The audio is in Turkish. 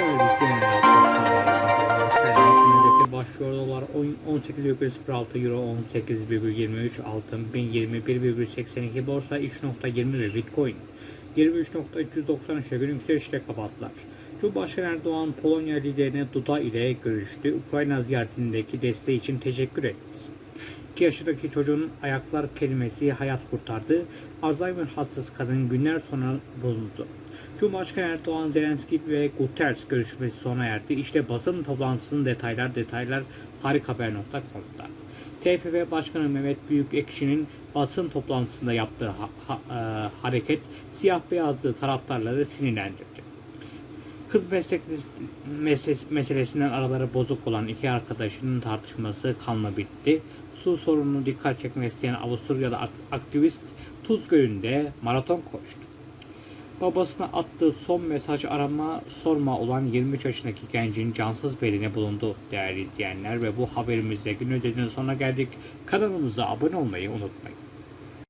Sevgili Öncelikle başlıyor dolar 18,06 euro 18,23 altın 1021,82 borsa 3.21 bitcoin 23.393'e gün yükselişle kapattılar. Cumhurbaşkanı Erdoğan Polonya liderine Duda ile görüştü. Ukrayna ziyaretindeki desteği için teşekkür etti. 2 yaşındaki çocuğun ayaklar kelimesi hayat kurtardı. Alzheimer hastası kadın günler sonra bulundu. Cumhurbaşkanı Erdoğan, Zelenski ve Guterres görüşmesi sona erdi. İşte basın toplantısının detaylar detaylar harikahaber.com'da. TFF Başkanı Mehmet Büyükekşi'nin basın toplantısında yaptığı ha- ha- e, hareket siyah beyazlı taraftarları sinirlendirdi. Kız meselesinden araları bozuk olan iki arkadaşının tartışması kanla bitti. Su sorununu dikkat çekmek isteyen Avusturyalı ak- aktivist Tuz Gölü'nde maraton koştu. Babasına attığı son mesaj arama sorma olan 23 yaşındaki gencin cansız bedeni bulundu değerli izleyenler ve bu haberimizde gün özelinin sonuna geldik. Kanalımıza abone olmayı unutmayın.